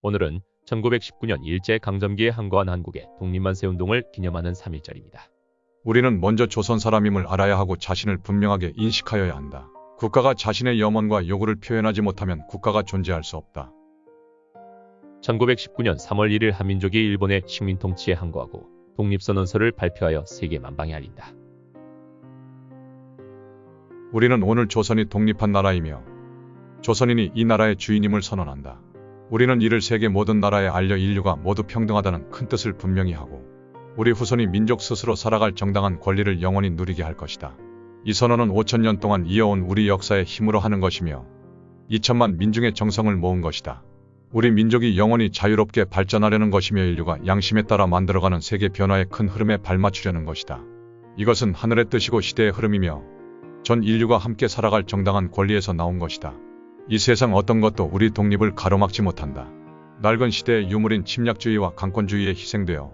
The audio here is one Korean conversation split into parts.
오늘은 1919년 일제강점기에 항거한 한국의 독립만세 운동을 기념하는 3일절입니다. 우리는 먼저 조선 사람임을 알아야 하고 자신을 분명하게 인식하여야 한다. 국가가 자신의 염원과 요구를 표현하지 못하면 국가가 존재할 수 없다. 1919년 3월 1일 한민족이 일본의 식민 통치에 항거하고 독립선언서를 발표하여 세계 만방에 알린다. 우리는 오늘 조선이 독립한 나라이며 조선인이 이 나라의 주인임을 선언한다. 우리는 이를 세계 모든 나라에 알려 인류가 모두 평등하다는 큰 뜻을 분명히 하고 우리 후손이 민족 스스로 살아갈 정당한 권리를 영원히 누리게 할 것이다. 이 선언은 5천년 동안 이어온 우리 역사의 힘으로 하는 것이며 2천만 민중의 정성을 모은 것이다. 우리 민족이 영원히 자유롭게 발전하려는 것이며 인류가 양심에 따라 만들어가는 세계 변화의 큰 흐름에 발맞추려는 것이다. 이것은 하늘의 뜻이고 시대의 흐름이며 전 인류가 함께 살아갈 정당한 권리에서 나온 것이다. 이 세상 어떤 것도 우리 독립을 가로막지 못한다. 낡은 시대의 유물인 침략주의와 강권주의에 희생되어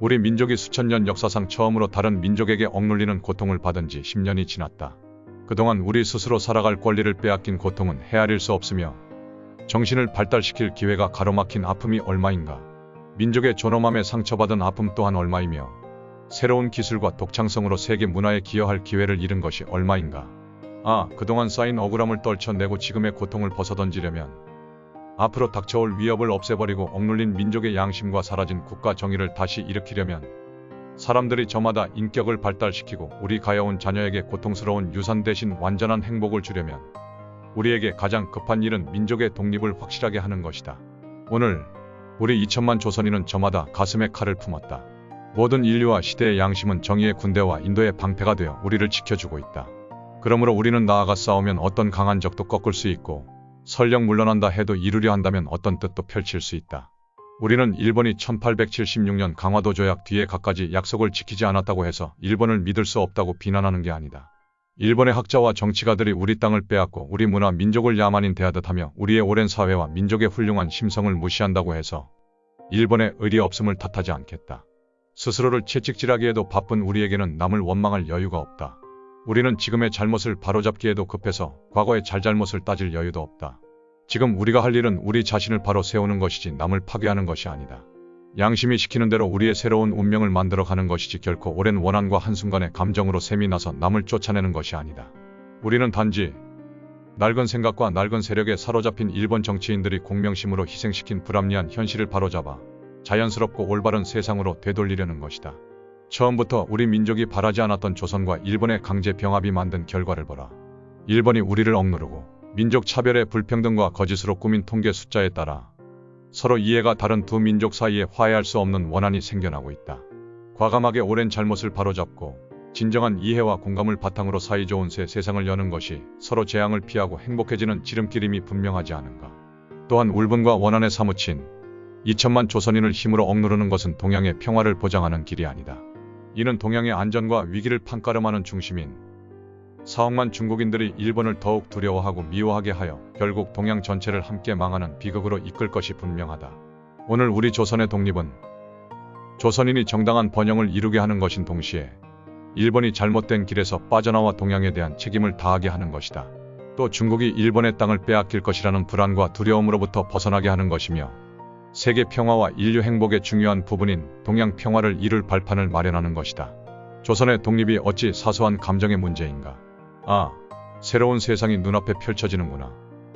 우리 민족이 수천 년 역사상 처음으로 다른 민족에게 억눌리는 고통을 받은 지 10년이 지났다. 그동안 우리 스스로 살아갈 권리를 빼앗긴 고통은 헤아릴 수 없으며 정신을 발달시킬 기회가 가로막힌 아픔이 얼마인가. 민족의 존엄함에 상처받은 아픔 또한 얼마이며 새로운 기술과 독창성으로 세계 문화에 기여할 기회를 잃은 것이 얼마인가. 아, 그동안 쌓인 억울함을 떨쳐내고 지금의 고통을 벗어던지려면 앞으로 닥쳐올 위협을 없애버리고 억눌린 민족의 양심과 사라진 국가 정의를 다시 일으키려면 사람들이 저마다 인격을 발달시키고 우리 가여운 자녀에게 고통스러운 유산 대신 완전한 행복을 주려면 우리에게 가장 급한 일은 민족의 독립을 확실하게 하는 것이다. 오늘 우리 2천만 조선인은 저마다 가슴에 칼을 품었다. 모든 인류와 시대의 양심은 정의의 군대와 인도의 방패가 되어 우리를 지켜주고 있다. 그러므로 우리는 나아가 싸우면 어떤 강한 적도 꺾을 수 있고 설령 물러난다 해도 이루려 한다면 어떤 뜻도 펼칠 수 있다. 우리는 일본이 1876년 강화도 조약 뒤에 갖가지 약속을 지키지 않았다고 해서 일본을 믿을 수 없다고 비난하는 게 아니다. 일본의 학자와 정치가들이 우리 땅을 빼앗고 우리 문화 민족을 야만인 대하듯 하며 우리의 오랜 사회와 민족의 훌륭한 심성을 무시한다고 해서 일본의 의리 없음을 탓하지 않겠다. 스스로를 채찍질하기에도 바쁜 우리에게는 남을 원망할 여유가 없다. 우리는 지금의 잘못을 바로잡기에도 급해서 과거의 잘잘못을 따질 여유도 없다. 지금 우리가 할 일은 우리 자신을 바로 세우는 것이지 남을 파괴하는 것이 아니다. 양심이 시키는 대로 우리의 새로운 운명을 만들어 가는 것이지 결코 오랜 원한과 한순간의 감정으로 샘이 나서 남을 쫓아내는 것이 아니다. 우리는 단지 낡은 생각과 낡은 세력에 사로잡힌 일본 정치인들이 공명심으로 희생시킨 불합리한 현실을 바로잡아 자연스럽고 올바른 세상으로 되돌리려는 것이다. 처음부터 우리 민족이 바라지 않았던 조선과 일본의 강제 병합이 만든 결과를 보라. 일본이 우리를 억누르고 민족 차별의 불평등과 거짓으로 꾸민 통계 숫자에 따라 서로 이해가 다른 두 민족 사이에 화해할 수 없는 원한이 생겨나고 있다. 과감하게 오랜 잘못을 바로잡고 진정한 이해와 공감을 바탕으로 사이좋은 새 세상을 여는 것이 서로 재앙을 피하고 행복해지는 지름길임이 분명하지 않은가. 또한 울분과 원한에 사무친 2천만 조선인을 힘으로 억누르는 것은 동양의 평화를 보장하는 길이 아니다. 이는 동양의 안전과 위기를 판가름하는 중심인 4억만 중국인들이 일본을 더욱 두려워하고 미워하게 하여 결국 동양 전체를 함께 망하는 비극으로 이끌 것이 분명하다. 오늘 우리 조선의 독립은 조선인이 정당한 번영을 이루게 하는 것인 동시에 일본이 잘못된 길에서 빠져나와 동양에 대한 책임을 다하게 하는 것이다. 또 중국이 일본의 땅을 빼앗길 것이라는 불안과 두려움으로부터 벗어나게 하는 것이며 세계 평화와 인류 행복의 중요한 부분인 동양 평화를 이룰 발판을 마련하는 것이다. 조선의 독립이 어찌 사소한 감정의 문제인가. 아, 새로운 세상이 눈앞에 펼쳐지는구나.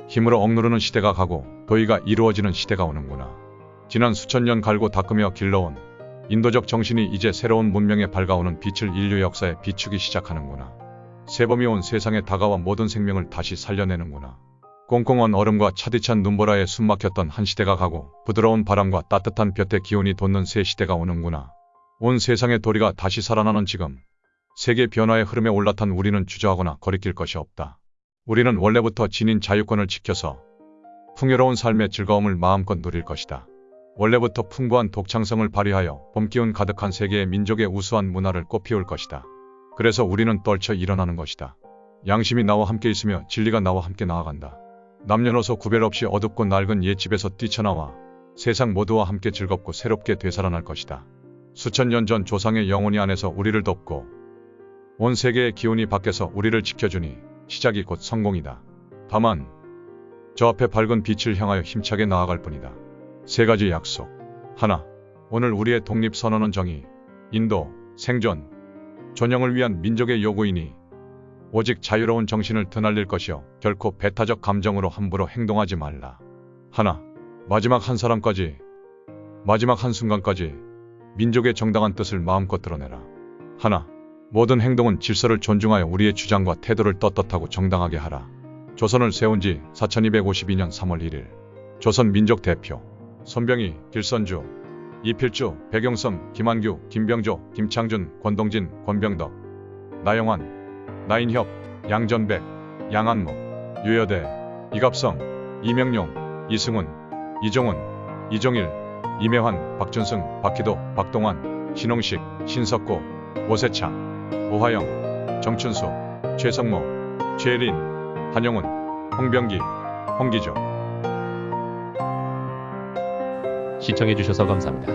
힘으로 억누르는 시대가 가고 도의가 이루어지는 시대가 오는구나. 지난 수천 년 갈고 닦으며 길러온 인도적 정신이 이제 새로운 문명에 밝아오는 빛을 인류 역사에 비추기 시작하는구나. 세범이 온 세상에 다가와 모든 생명을 다시 살려내는구나. 꽁꽁한 얼음과 차디찬 눈보라에 숨막혔던 한 시대가 가고 부드러운 바람과 따뜻한 볕의 기운이 돋는 새 시대가 오는구나. 온 세상의 도리가 다시 살아나는 지금 세계 변화의 흐름에 올라탄 우리는 주저하거나 거리낄 것이 없다. 우리는 원래부터 지닌 자유권을 지켜서 풍요로운 삶의 즐거움을 마음껏 누릴 것이다. 원래부터 풍부한 독창성을 발휘하여 봄기운 가득한 세계의 민족의 우수한 문화를 꽃피울 것이다. 그래서 우리는 떨쳐 일어나는 것이다. 양심이 나와 함께 있으며 진리가 나와 함께 나아간다. 남녀노소 구별 없이 어둡고 낡은 옛집에서 뛰쳐나와 세상 모두와 함께 즐겁고 새롭게 되살아날 것이다. 수천 년 전 조상의 영혼이 안에서 우리를 돕고 온 세계의 기운이 밖에서 우리를 지켜주니 시작이 곧 성공이다. 다만 저 앞에 밝은 빛을 향하여 힘차게 나아갈 뿐이다. 세 가지 약속. 하나. 오늘 우리의 독립 선언은 정의, 인도, 생존, 존영을 위한 민족의 요구이니 오직 자유로운 정신을 드날릴 것이요 결코 배타적 감정으로 함부로 행동하지 말라. 하나. 마지막 한 사람까지 마지막 한 순간까지 민족의 정당한 뜻을 마음껏 드러내라. 하나. 모든 행동은 질서를 존중하여 우리의 주장과 태도를 떳떳하고 정당하게 하라. 조선을 세운 지 4252년 3월 1일. 조선 민족 대표. 손병희, 길선주, 이필주, 백용성, 김한규, 김병조, 김창준, 권동진, 권병덕, 나영환, 나인협, 양전백, 양한목, 유여대, 이갑성, 이명용, 이승훈, 이종훈, 이종일, 이매환, 박준승, 박희도, 박동환, 신홍식, 신석고, 오세창, 오화영, 정춘수, 최성모, 최린, 한영훈, 홍병기, 홍기조. 시청해주셔서 감사합니다.